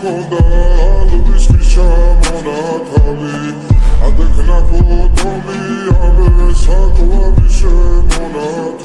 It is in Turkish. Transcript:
kolda Lubisz piszam ona tali A tak na podobi, ale sakła piszem